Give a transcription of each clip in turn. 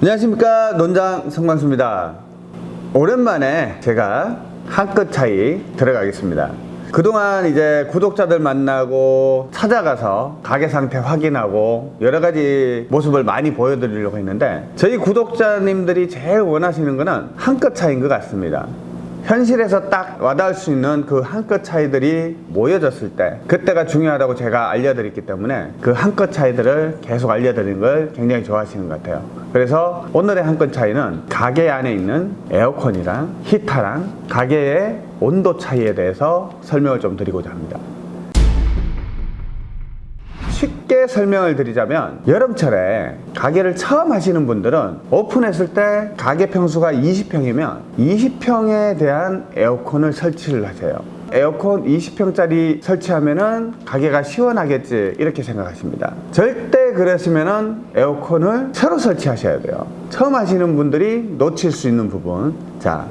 안녕하십니까 논장 성광수입니다. 오랜만에 제가 한 끗 차이 들어가겠습니다. 그동안 이제 구독자들 만나고 찾아가서 가게 상태 확인하고 여러 가지 모습을 많이 보여드리려고 했는데 저희 구독자님들이 제일 원하시는 거는 한 끗 차이인 것 같습니다. 현실에서 딱 와닿을 수 있는 그 한 끗 차이들이 모여졌을 때 그때가 중요하다고 제가 알려드렸기 때문에 그 한 끗 차이들을 계속 알려드리는 걸 굉장히 좋아하시는 것 같아요 그래서 오늘의 한끗 차이는 가게 안에 있는 에어컨이랑 히터랑 가게의 온도 차이에 대해서 설명을 좀 드리고자 합니다. 쉽게 설명을 드리자면 여름철에 가게를 처음 하시는 분들은 오픈했을 때 가게 평수가 20평이면 20평에 대한 에어컨을 설치를 하세요. 에어컨 20평짜리 설치하면은 가게가 시원하겠지 이렇게 생각하십니다. 절대 그러시면은 에어컨을 새로 설치하셔야 돼요. 처음 하시는 분들이 놓칠 수 있는 부분. 자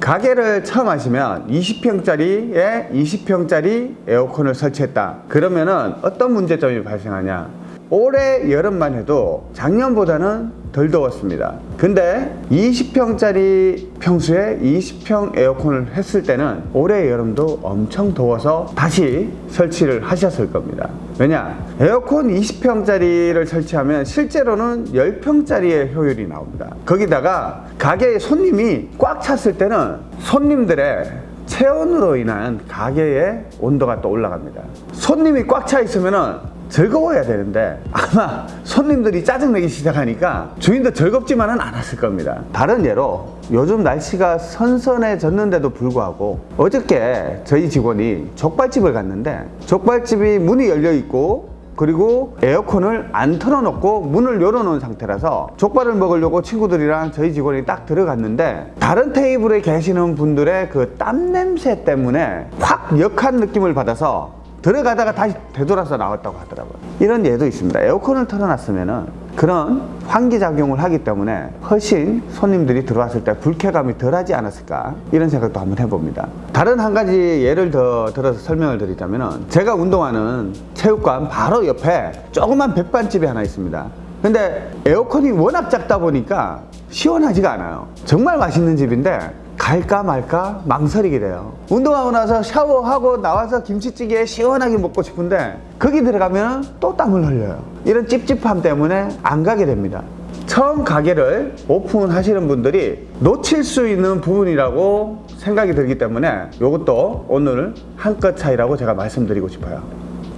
가게를 처음 하시면 20평짜리에 20평짜리 에어컨을 설치했다. 그러면은 어떤 문제점이 발생하냐 올해 여름만 해도 작년보다는 덜 더웠습니다. 근데 20평짜리 평수에 20평 에어컨을 했을 때는 올해 여름도 엄청 더워서 다시 설치를 하셨을 겁니다. 왜냐? 에어컨 20평짜리를 설치하면 실제로는 10평짜리의 효율이 나옵니다. 거기다가 가게에 손님이 꽉 찼을 때는 손님들의 체온으로 인한 가게의 온도가 또 올라갑니다. 손님이 꽉 차 있으면은 즐거워야 되는데 아마 손님들이 짜증내기 시작하니까 주인도 즐겁지만은 않았을 겁니다. 다른 예로 요즘 날씨가 선선해졌는데도 불구하고 어저께 저희 직원이 족발집을 갔는데 족발집이 문이 열려 있고 그리고 에어컨을 안 틀어놓고 문을 열어놓은 상태라서 족발을 먹으려고 친구들이랑 저희 직원이 딱 들어갔는데 다른 테이블에 계시는 분들의 그 땀 냄새 때문에 확 역한 느낌을 받아서 들어가다가 다시 되돌아서 나왔다고 하더라고요. 이런 예도 있습니다. 에어컨을 틀어놨으면 그런 환기작용을 하기 때문에 훨씬 손님들이 들어왔을 때 불쾌감이 덜하지 않았을까? 이런 생각도 한번 해봅니다. 다른 한 가지 예를 더 들어서 설명을 드리자면 제가 운동하는 체육관 바로 옆에 조그만 백반집이 하나 있습니다. 근데 에어컨이 워낙 작다 보니까 시원하지가 않아요. 정말 맛있는 집인데 갈까 말까 망설이게 돼요. 운동하고 나서 샤워하고 나와서 김치찌개 시원하게 먹고 싶은데 거기 들어가면 또 땀을 흘려요. 이런 찝찝함 때문에 안 가게 됩니다. 처음 가게를 오픈하시는 분들이 놓칠 수 있는 부분이라고 생각이 들기 때문에 이것도 오늘 한끗 차이라고 제가 말씀드리고 싶어요.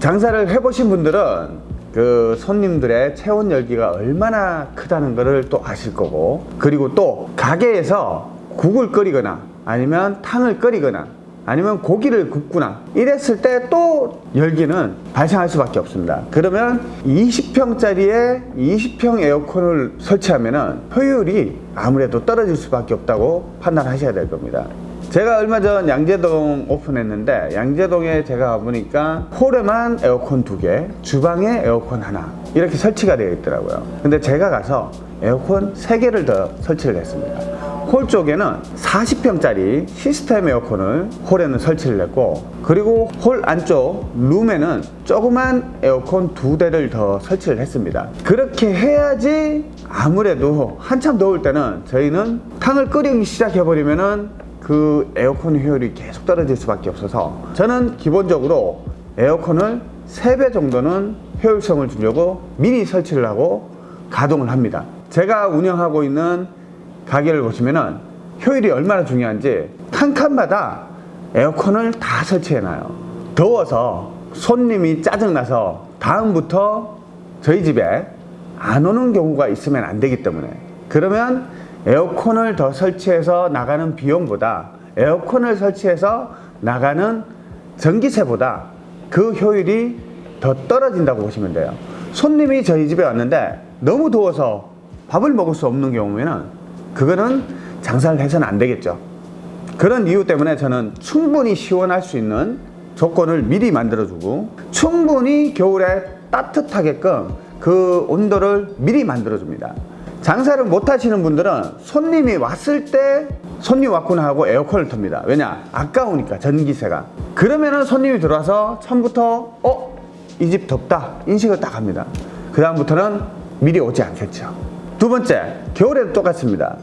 장사를 해보신 분들은 그 손님들의 체온 열기가 얼마나 크다는 것을 또 아실 거고 그리고 또 가게에서 국을 끓이거나 아니면 탕을 끓이거나 아니면 고기를 굽거나 이랬을 때 또 열기는 발생할 수밖에 없습니다. 그러면 20평짜리에 20평 에어컨을 설치하면 효율이 아무래도 떨어질 수밖에 없다고 판단하셔야 될 겁니다. 제가 얼마 전 양재동 오픈했는데 양재동에 제가 가보니까 홀에만 에어컨 두개 주방에 에어컨 하나 이렇게 설치가 되어 있더라고요. 근데 제가 가서 에어컨 3개를 더 설치를 했습니다 홀 쪽에는 40평짜리 시스템 에어컨을 홀에는 설치를 했고 그리고 홀 안쪽 룸에는 조그만 에어컨 두 대를 더 설치를 했습니다. 그렇게 해야지 아무래도 한참 더울 때는 저희는 탕을 끓이기 시작해 버리면은 그 에어컨 효율이 계속 떨어질 수밖에 없어서 저는 기본적으로 에어컨을 3배 정도는 효율성을 주려고 미리 설치를 하고 가동을 합니다. 제가 운영하고 있는 가게를 보시면은 효율이 얼마나 중요한지 한 칸마다 에어컨을 다 설치해 놔요. 더워서 손님이 짜증나서 다음부터 저희 집에 안 오는 경우가 있으면 안 되기 때문에. 그러면 에어컨을 더 설치해서 나가는 비용보다 에어컨을 설치해서 나가는 전기세보다 그 효율이 더 떨어진다고 보시면 돼요. 손님이 저희 집에 왔는데 너무 더워서 밥을 먹을 수 없는 경우에는 그거는 장사를 해서는 안 되겠죠. 그런 이유 때문에 저는 충분히 시원할 수 있는 조건을 미리 만들어주고 충분히 겨울에 따뜻하게끔 그 온도를 미리 만들어줍니다. 장사를 못 하시는 분들은 손님이 왔을 때 손님 왔구나 하고 에어컨을 틉니다. 왜냐? 아까우니까 전기세가. 그러면은 손님이 들어와서 처음부터 어? 이 집 덥다. 인식을 딱 합니다. 그 다음부터는 미리 오지 않겠죠 두 번째, 겨울에도 똑같습니다.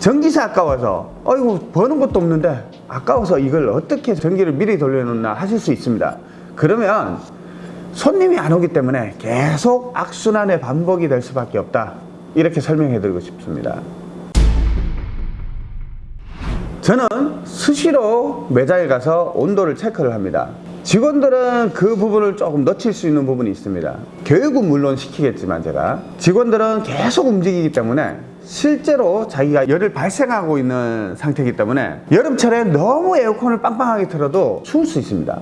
전기세 아까워서 어이구 버는 것도 없는데 아까워서 이걸 어떻게 전기를 미리 돌려놓나 하실 수 있습니다. 그러면 손님이 안 오기 때문에 계속 악순환의 반복이 될 수밖에 없다. 이렇게 설명해 드리고 싶습니다. 저는 수시로 매장에 가서 온도를 체크를 합니다. 직원들은 그 부분을 조금 놓칠 수 있는 부분이 있습니다. 교육은 물론 시키겠지만 제가 직원들은 계속 움직이기 때문에 실제로 자기가 열을 발생하고 있는 상태이기 때문에 여름철에 너무 에어컨을 빵빵하게 틀어도 추울 수 있습니다.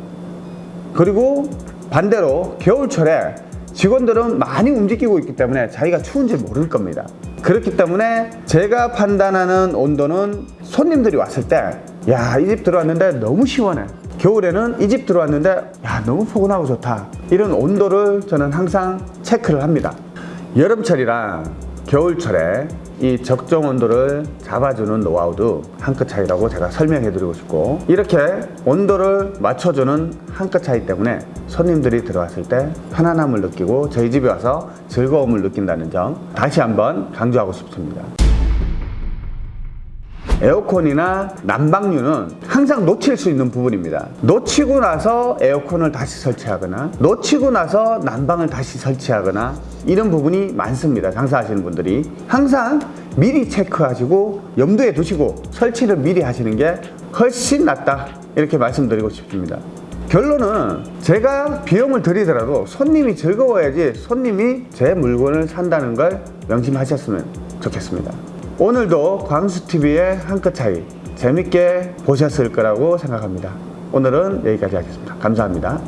그리고 반대로 겨울철에 직원들은 많이 움직이고 있기 때문에 자기가 추운지 모를 겁니다. 그렇기 때문에 제가 판단하는 온도는 손님들이 왔을 때, 야, 이 집 들어왔는데 너무 시원해. 겨울에는 이 집 들어왔는데, 야, 너무 포근하고 좋다. 이런 온도를 저는 항상 체크를 합니다. 여름철이랑 겨울철에 이 적정 온도를 잡아주는 노하우도 한 끗 차이라고 제가 설명해 드리고 싶고 이렇게 온도를 맞춰주는 한 끗 차이 때문에 손님들이 들어왔을 때 편안함을 느끼고 저희 집에 와서 즐거움을 느낀다는 점 다시 한번 강조하고 싶습니다. 에어컨이나 난방류는 항상 놓칠 수 있는 부분입니다. 놓치고 나서 에어컨을 다시 설치하거나 놓치고 나서 난방을 다시 설치하거나 이런 부분이 많습니다. 장사하시는 분들이 항상 미리 체크하시고 염두에 두시고 설치를 미리 하시는 게 훨씬 낫다 이렇게 말씀드리고 싶습니다. 결론은 제가 비용을 들이더라도 손님이 즐거워야지 손님이 제 물건을 산다는 걸 명심하셨으면 좋겠습니다. 오늘도 광수TV의 한끗 차이 재밌게 보셨을 거라고 생각합니다. 오늘은 여기까지 하겠습니다. 감사합니다.